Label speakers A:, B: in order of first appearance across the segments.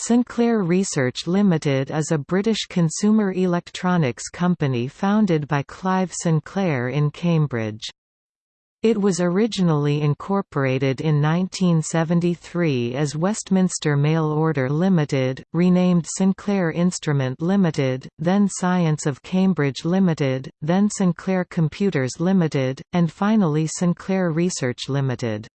A: Sinclair Research Limited is a British consumer electronics company founded by Clive Sinclair in Cambridge. It was originally incorporated in 1973 as Westminster Mail Order Limited, renamed Sinclair Instrument Limited, then Science of Cambridge Limited, then Sinclair Computers Limited, and finally Sinclair Research Limited.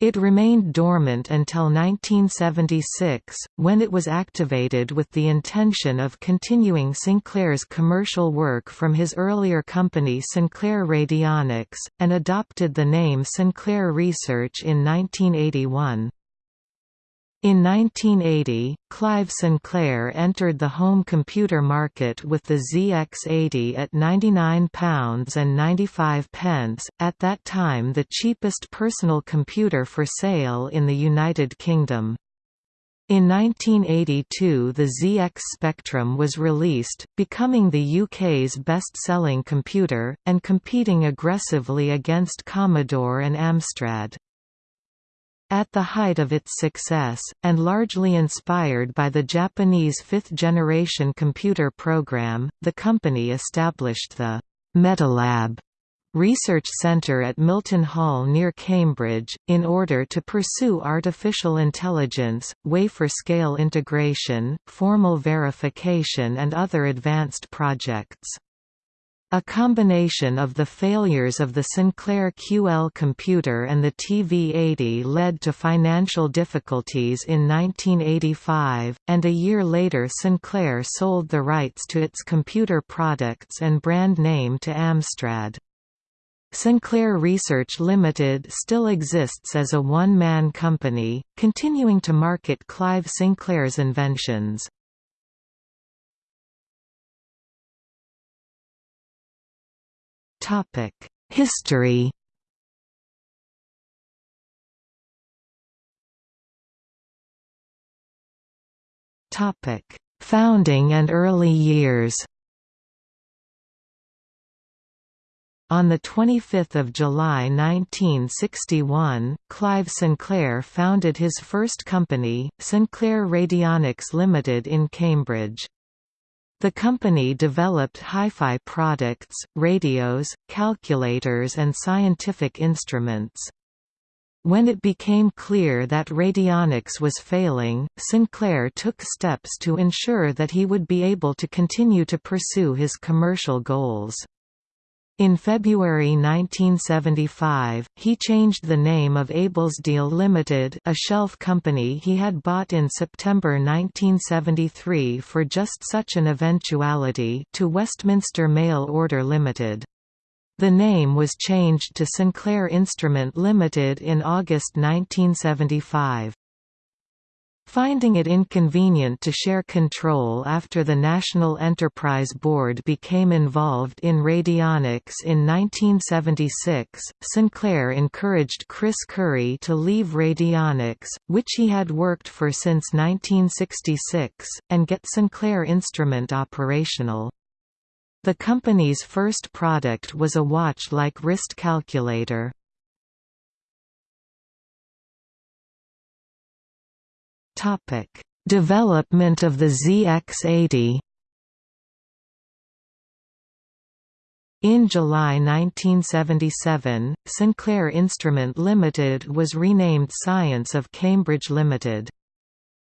A: It remained dormant until 1976, when it was activated with the intention of continuing Sinclair's commercial work from his earlier company Sinclair Radionics, and adopted the name Sinclair Research in 1981. In 1980, Clive Sinclair entered the home computer market with the ZX80 at £99 and 95 pence, at that time the cheapest personal computer for sale in the United Kingdom. In 1982 the ZX Spectrum was released, becoming the UK's best-selling computer, and competing aggressively against Commodore and Amstrad. At the height of its success, and largely inspired by the Japanese fifth-generation computer program, the company established the Metalab Research Centre at Milton Hall near Cambridge, in order to pursue artificial intelligence, wafer-scale integration, formal verification and other advanced projects. A combination of the failures of the Sinclair QL computer and the TV-80 led to financial difficulties in 1985, and a year later Sinclair sold the rights to its computer products and brand name to Amstrad. Sinclair Research Limited still exists as a one-man company, continuing to market Clive Sinclair's inventions. History. Founding and early years. On 25 July 1961, Clive Sinclair founded his first company, Sinclair Radionics Limited in Cambridge. The company developed hi-fi products, radios, calculators and scientific instruments. When it became clear that radionics was failing, Sinclair took steps to ensure that he would be able to continue to pursue his commercial goals. In February 1975, he changed the name of Ablesdale Limited a shelf company he had bought in September 1973 for just such an eventuality to Westminster Mail Order Limited. The name was changed to Sinclair Instrument Limited in August 1975. Finding it inconvenient to share control after the National Enterprise Board became involved in radionics in 1976, Sinclair encouraged Chris Curry to leave radionics, which he had worked for since 1966, and get Sinclair Instrument operational. The company's first product was a watch-like wrist calculator. Topic: Development of the ZX80. In July 1977, Sinclair Instrument Limited was renamed Science of Cambridge Limited.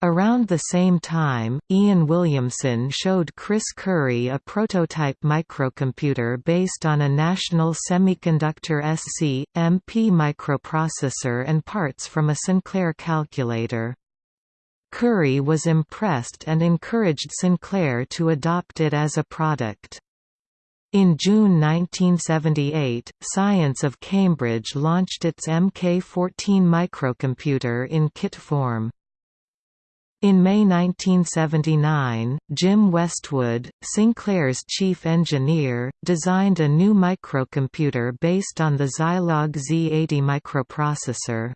A: Around the same time, Ian Williamson showed Chris Curry a prototype microcomputer based on a National Semiconductor SC.MP microprocessor and parts from a Sinclair calculator. Curry was impressed and encouraged Sinclair to adopt it as a product. In June 1978, Science of Cambridge launched its MK14 microcomputer in kit form. In May 1979, Jim Westwood, Sinclair's chief engineer, designed a new microcomputer based on the Zilog Z80 microprocessor.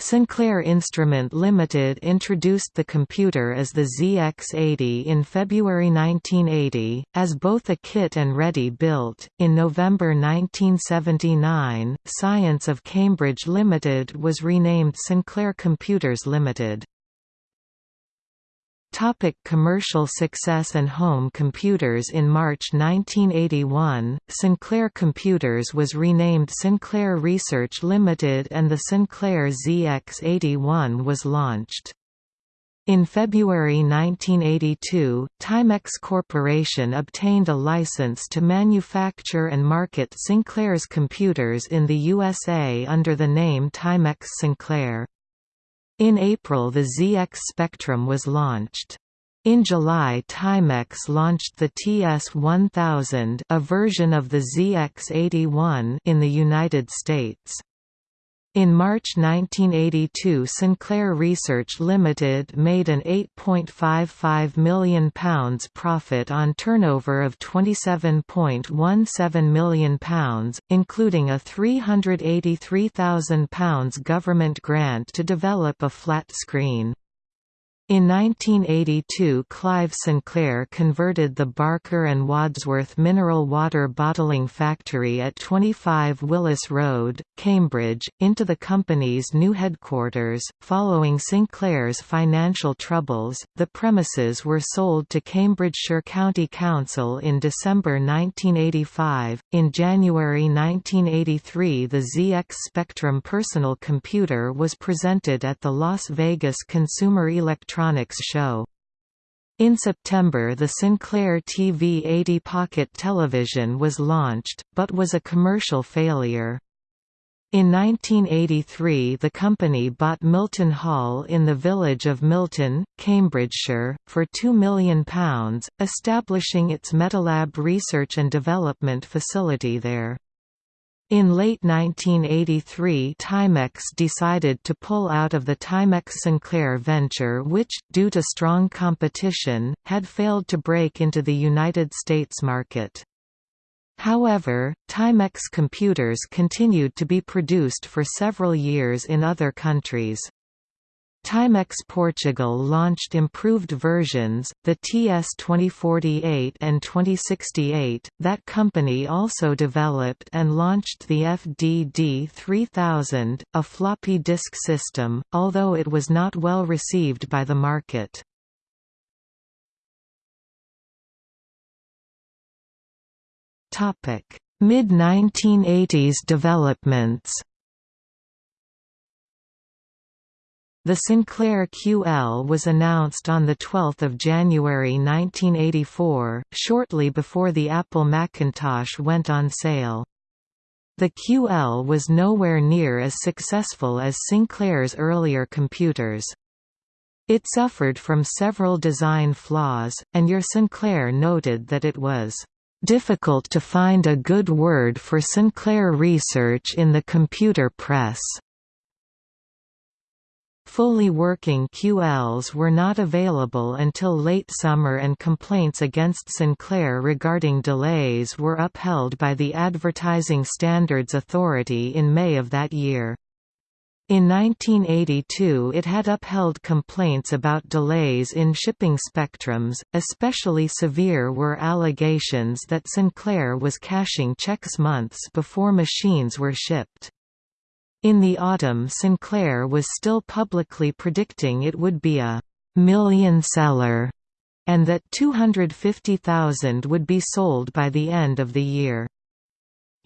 A: Sinclair Instrument Limited introduced the computer as the ZX80 in February 1980, as both a kit and ready built. In November 1979, Science of Cambridge Limited was renamed Sinclair Computers Limited. Topic commercial success and home computers In March 1981, Sinclair Computers was renamed Sinclair Research Limited and the Sinclair ZX81 was launched. In February 1982, Timex Corporation obtained a license to manufacture and market Sinclair's computers in the USA under the name Timex Sinclair. In April the ZX Spectrum was launched. In July Timex launched the TS-1000 a version of the ZX-81 in the United States. In March 1982 Sinclair Research Limited made an £8.55 million profit on turnover of £27.17 million, including a £383,000 government grant to develop a flat screen. In 1982 Clive Sinclair converted the Barker and Wadsworth mineral water bottling factory at 25 Willis Road, Cambridge, into the company's new headquarters. Following Sinclair's financial troubles, the premises were sold to Cambridgeshire County Council in December 1985. In January 1983 the ZX Spectrum personal computer was presented at the Las Vegas Consumer Electronics electronics show. In September the Sinclair TV-80 Pocket television was launched, but was a commercial failure. In 1983 the company bought Milton Hall in the village of Milton, Cambridgeshire, for £2 million, establishing its Metalab research and development facility there. In late 1983 Timex decided to pull out of the Timex-Sinclair venture which, due to strong competition, had failed to break into the United States market. However, Timex computers continued to be produced for several years in other countries. Timex Portugal launched improved versions, the TS2048 and 2068. That company also developed and launched the FDD 3000, a floppy disk system, although it was not well received by the market. Topic: Mid-1980s developments. The Sinclair QL was announced on 12 January 1984, shortly before the Apple Macintosh went on sale. The QL was nowhere near as successful as Sinclair's earlier computers. It suffered from several design flaws, and your Sinclair noted that it was difficult to find a good word for Sinclair research in the computer press. Fully working QLs were not available until late summer and complaints against Sinclair regarding delays were upheld by the Advertising Standards Authority in May of that year. In 1982 it had upheld complaints about delays in shipping spectrums, especially severe were allegations that Sinclair was cashing checks months before machines were shipped. In the autumn Sinclair was still publicly predicting it would be a million seller and that 250,000 would be sold by the end of the year.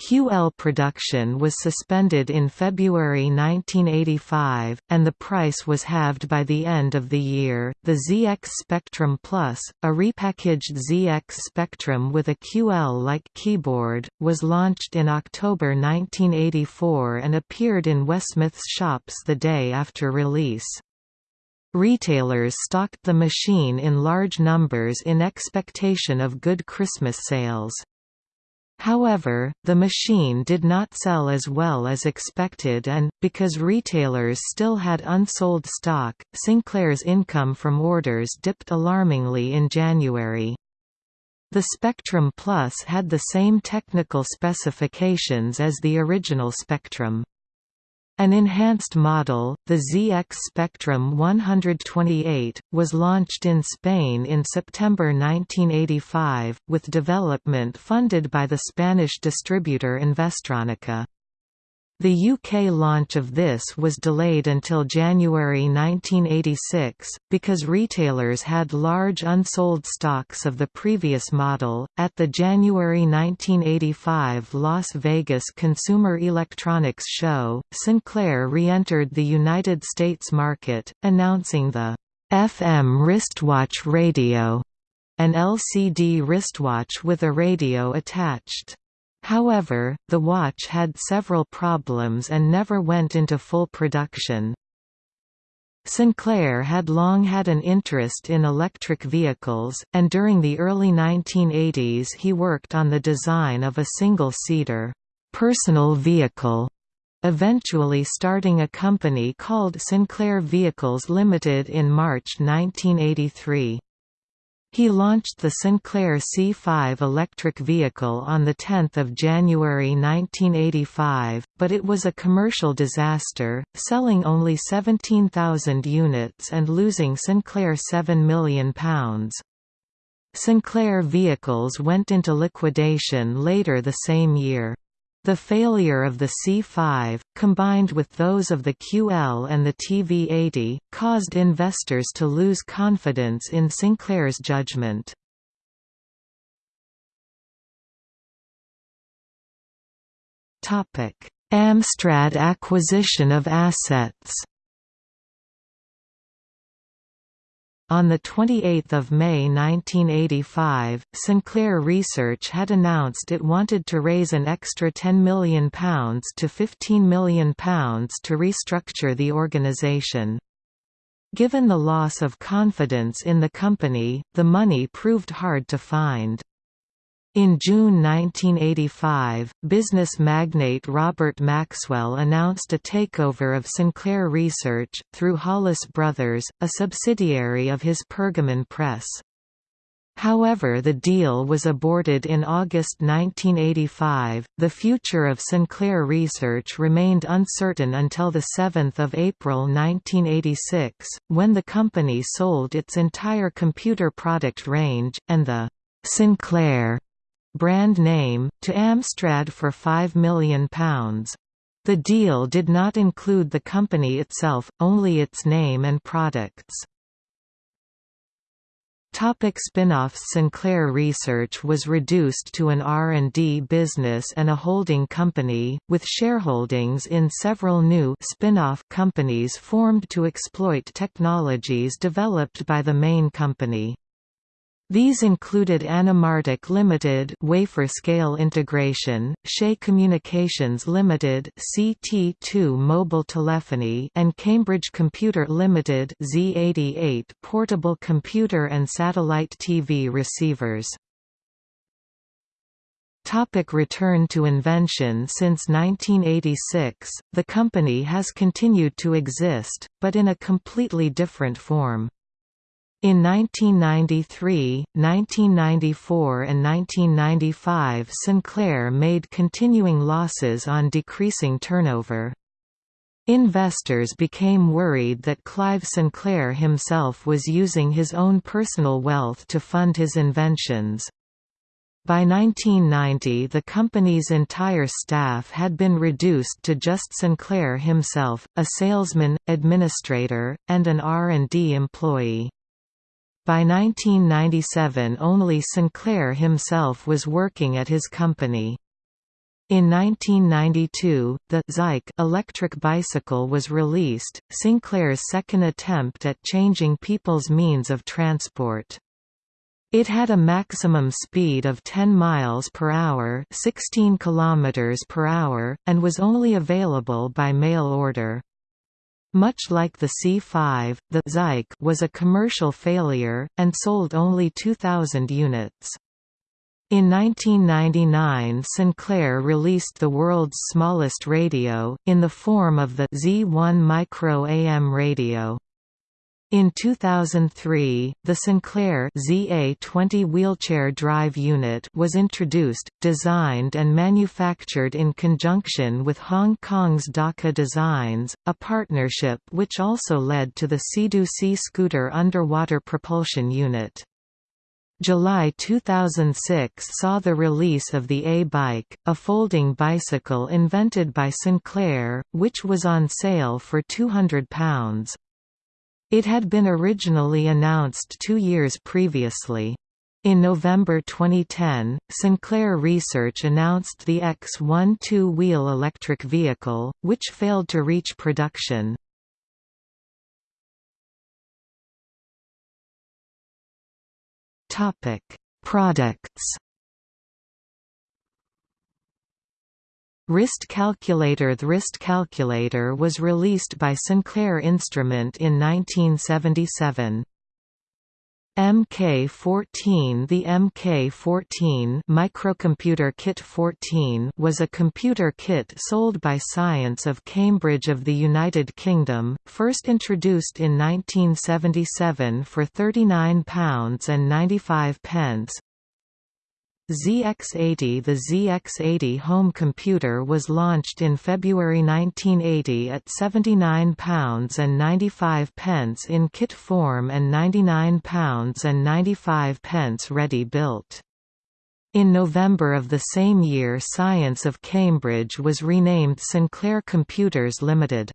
A: QL production was suspended in February 1985, and the price was halved by the end of the year. The ZX Spectrum Plus, a repackaged ZX Spectrum with a QL like keyboard, was launched in October 1984 and appeared in WHSmith's shops the day after release. Retailers stocked the machine in large numbers in expectation of good Christmas sales. However, the machine did not sell as well as expected and, because retailers still had unsold stock, Sinclair's income from orders dipped alarmingly in January. The Spectrum Plus had the same technical specifications as the original Spectrum. An enhanced model, the ZX Spectrum 128, was launched in Spain in September 1985, with development funded by the Spanish distributor Investronica. The UK launch of this was delayed until January 1986, because retailers had large unsold stocks of the previous model. At the January 1985 Las Vegas Consumer Electronics Show, Sinclair re entered the United States market, announcing the FM wristwatch radio, an LCD wristwatch with a radio attached. However, the watch had several problems and never went into full production. Sinclair had long had an interest in electric vehicles, and during the early 1980s he worked on the design of a single-seater, personal vehicle, eventually starting a company called Sinclair Vehicles Limited in March 1983. He launched the Sinclair C5 electric vehicle on 10 January 1985, but it was a commercial disaster, selling only 17,000 units and losing Sinclair £7 million. Sinclair vehicles went into liquidation later the same year. The failure of the C5, combined with those of the QL and the TV80, caused investors to lose confidence in Sinclair's judgment. Amstrad acquisition of assets On 28 May 1985, Sinclair Research had announced it wanted to raise an extra £10 million to £15 million to restructure the organisation. Given the loss of confidence in the company, the money proved hard to find. In June 1985, business magnate Robert Maxwell announced a takeover of Sinclair Research, through Hollis Brothers, a subsidiary of his Pergamon Press. However, the deal was aborted in August 1985. The future of Sinclair Research remained uncertain until 7 April 1986, when the company sold its entire computer product range, and the Sinclair brand name, to Amstrad for £5 million. The deal did not include the company itself, only its name and products. Topic spin-offs Sinclair Research was reduced to an R&D business and a holding company, with shareholdings in several new spin-off companies formed to exploit technologies developed by the main company. These included Anamartic Limited wafer scale integration, Shaye Communications Limited CT2 mobile telephony and Cambridge Computer Limited Z88 portable computer and satellite TV receivers. Topic return to invention Since 1986, the company has continued to exist, but in a completely different form. In 1993, 1994 and 1995 Sinclair made continuing losses on decreasing turnover. Investors became worried that Clive Sinclair himself was using his own personal wealth to fund his inventions. By 1990 the company's entire staff had been reduced to just Sinclair himself, a salesman, administrator, and an R&D employee. By 1997 only Sinclair himself was working at his company. In 1992, the Zike electric bicycle was released, Sinclair's second attempt at changing people's means of transport. It had a maximum speed of 10 miles per hour, 16 kilometers per hour, and was only available by mail order. Much like the C5, the Zike was a commercial failure, and sold only 2,000 units. In 1999 Sinclair released the world's smallest radio, in the form of the Z1 Micro AM radio. In 2003, the Sinclair ZA20 wheelchair drive unit was introduced, designed and manufactured in conjunction with Hong Kong's Daka Designs, a partnership which also led to the Sea-Doo Sea Scooter underwater propulsion unit. July 2006 saw the release of the A-Bike, a folding bicycle invented by Sinclair, which was on sale for £200. It had been originally announced two years previously. In November 2010, Sinclair Research announced the X1 two-wheel electric vehicle, which failed to reach production. Products. Wrist calculator The wrist calculator was released by Sinclair Instrument in 1977. MK14 The MK14 Microcomputer Kit 14 was a computer kit sold by Science of Cambridge of the United Kingdom, first introduced in 1977 for £39.95. ZX80 The ZX80 home computer was launched in February 1980 at £79.95 in kit form and £99.95 ready-built. In November of the same year Science of Cambridge was renamed Sinclair Computers Limited.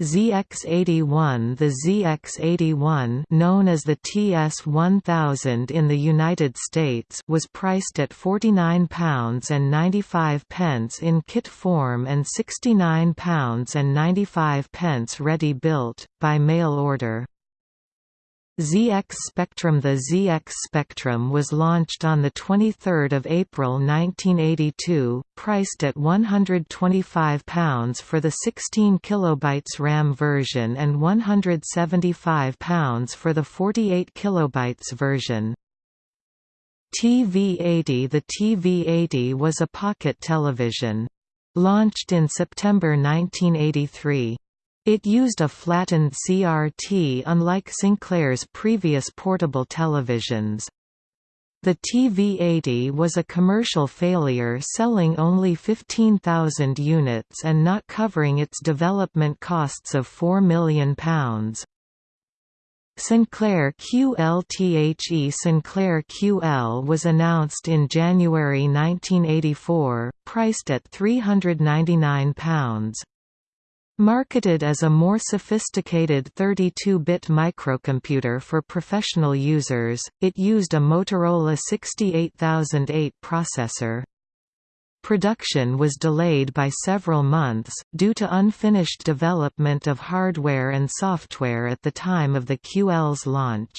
A: ZX81 The ZX81 known as the TS1000 in the United States was priced at £49.95 in kit form and £69.95 ready-built, by mail order. ZX Spectrum The ZX Spectrum was launched on 23 April 1982, priced at £125 for the 16 kB RAM version and £175 for the 48 kB version. TV-80 The TV-80 was a pocket television. Launched in September 1983. It used a flattened CRT unlike Sinclair's previous portable televisions. The TV-80 was a commercial failure selling only 15,000 units and not covering its development costs of £4 million. Sinclair QLTHE Sinclair QL was announced in January 1984, priced at £399. Marketed as a more sophisticated 32-bit microcomputer for professional users, it used a Motorola 68008 processor. Production was delayed by several months, due to unfinished development of hardware and software at the time of the QL's launch.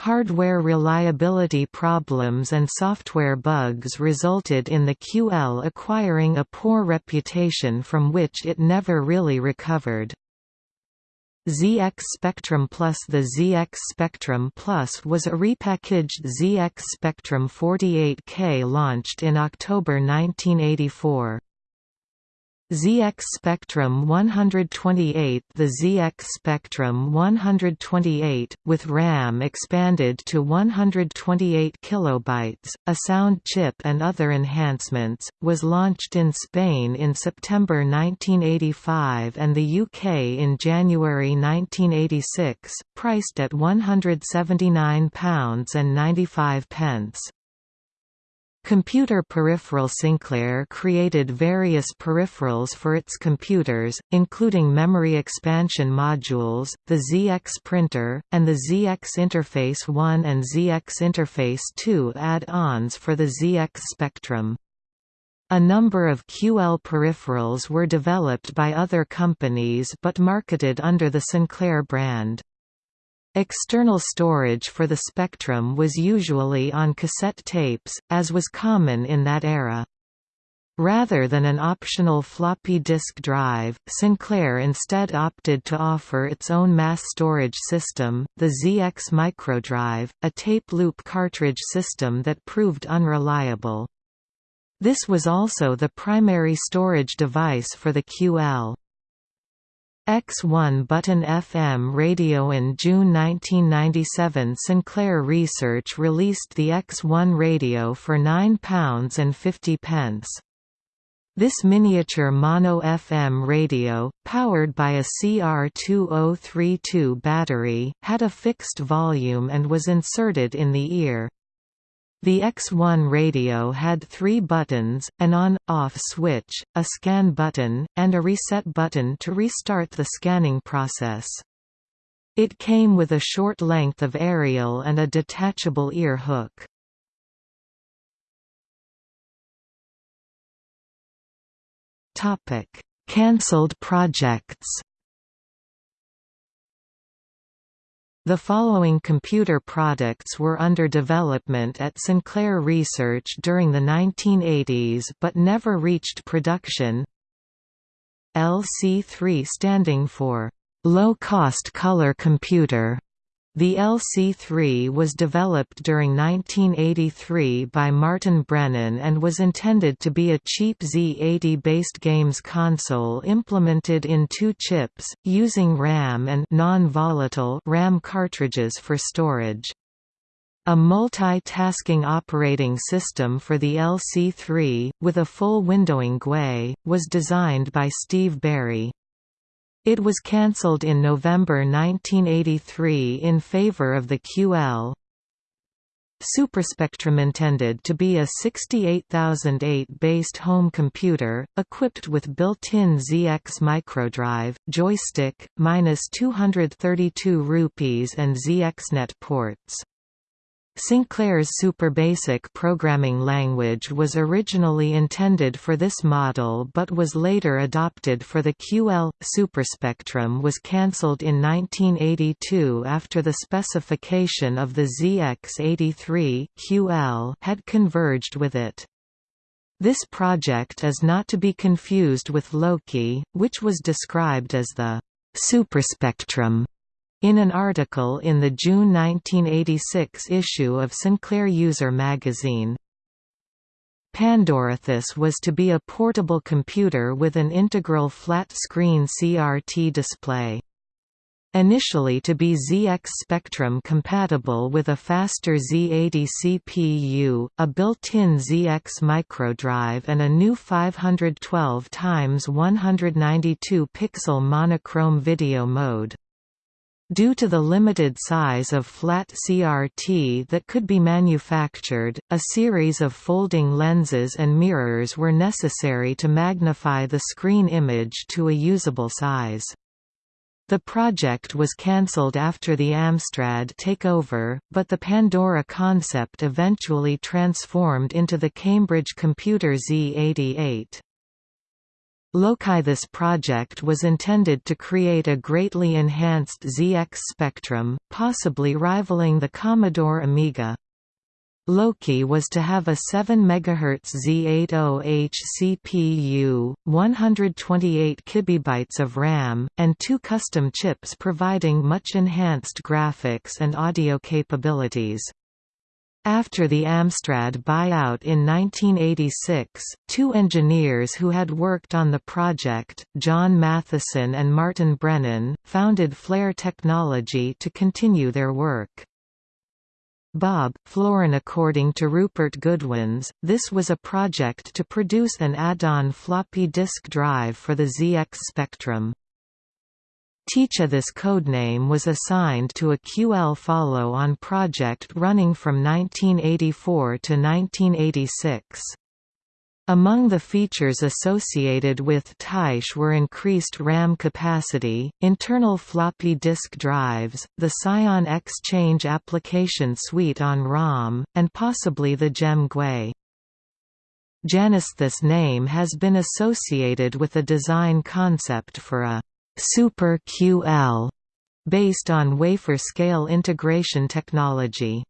A: Hardware reliability problems and software bugs resulted in the QL acquiring a poor reputation from which it never really recovered. ZX Spectrum Plus The ZX Spectrum Plus was a repackaged ZX Spectrum 48K launched in October 1984. ZX Spectrum 128 The ZX Spectrum 128, with RAM expanded to 128 kilobytes, a sound chip and other enhancements, was launched in Spain in September 1985 and the UK in January 1986, priced at £179.95. Computer Peripheral Sinclair created various peripherals for its computers, including memory expansion modules, the ZX printer, and the ZX Interface 1 and ZX Interface 2 add-ons for the ZX Spectrum. A number of QL peripherals were developed by other companies but marketed under the Sinclair brand. External storage for the Spectrum was usually on cassette tapes, as was common in that era. Rather than an optional floppy disk drive, Sinclair instead opted to offer its own mass storage system, the ZX Microdrive, a tape loop cartridge system that proved unreliable. This was also the primary storage device for the QL. X1 button FM radio In June 1997 Sinclair Research released the X1 radio for £9.50. This miniature mono-FM radio, powered by a CR2032 battery, had a fixed volume and was inserted in the ear. The X1 radio had three buttons, an on-off switch, a scan button, and a reset button to restart the scanning process. It came with a short length of aerial and a detachable ear hook. Cancelled projects The following computer products were under development at Sinclair Research during the 1980s but never reached production. LC3 standing for low-cost color computer the LC3 was developed during 1983 by Martin Brennan and was intended to be a cheap Z80-based games console implemented in two chips, using RAM and non-volatile RAM cartridges for storage. A multi-tasking operating system for the LC3, with a full windowing GUI, was designed by Steve Barry. It was cancelled in November 1983 in favor of the QL. Superspectrum intended to be a 68008-based home computer, equipped with built-in ZX microdrive, joystick, minus 232 rupees and ZXNet ports. Sinclair's SuperBasic programming language was originally intended for this model but was later adopted for the QL. Superspectrum was cancelled in 1982 after the specification of the ZX83 QL had converged with it. This project is not to be confused with Loki, which was described as the superspectrum in an article in the June 1986 issue of Sinclair User magazine, Pandora this was to be a portable computer with an integral flat-screen CRT display. Initially to be ZX Spectrum compatible with a faster Z80 CPU, a built-in ZX microdrive and a new 512 x 192 pixel monochrome video mode. Due to the limited size of flat CRT that could be manufactured, a series of folding lenses and mirrors were necessary to magnify the screen image to a usable size. The project was cancelled after the Amstrad takeover, but the Pandora concept eventually transformed into the Cambridge Computer Z88. Loki This project was intended to create a greatly enhanced ZX Spectrum, possibly rivaling the Commodore Amiga. Loki was to have a 7 MHz Z80H CPU, 128 KB of RAM, and two custom chips providing much enhanced graphics and audio capabilities. After the Amstrad buyout in 1986, two engineers who had worked on the project, John Matheson and Martin Brennan, founded Flare Technology to continue their work. Bob, Florin According to Rupert Goodwins, this was a project to produce an add-on floppy disk drive for the ZX Spectrum. Tyche This codename was assigned to a QL follow-on project running from 1984 to 1986. Among the features associated with Tyche were increased RAM capacity, internal floppy disk drives, the Psion Xchange application suite on ROM, and possibly the GEM GUI. Janus This name has been associated with a design concept for a Super QL based on wafer-scale integration technology.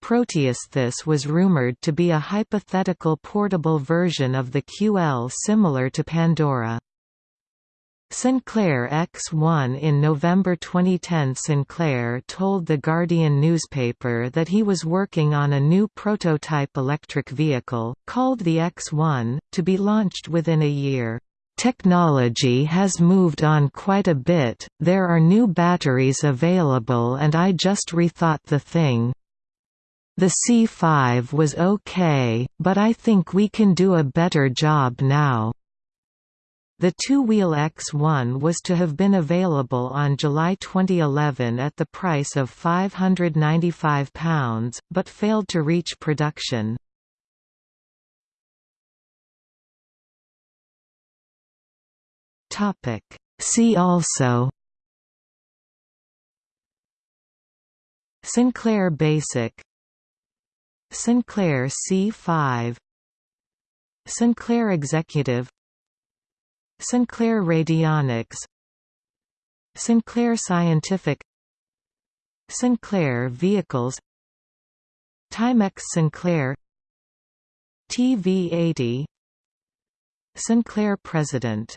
A: Proteus This was rumored to be a hypothetical portable version of the QL similar to Pandora. Sinclair X1 In November 2010 Sinclair told The Guardian newspaper that he was working on a new prototype electric vehicle, called the X1, to be launched within a year. Technology has moved on quite a bit, there are new batteries available and I just rethought the thing. The C5 was okay, but I think we can do a better job now. The two-wheel X1 was to have been available on July 2011 at the price of £595, but failed to reach production. See also Sinclair Basic Sinclair C5 Sinclair Executive Sinclair Radionics Sinclair Scientific Sinclair Vehicles Timex Sinclair TV-80 Sinclair President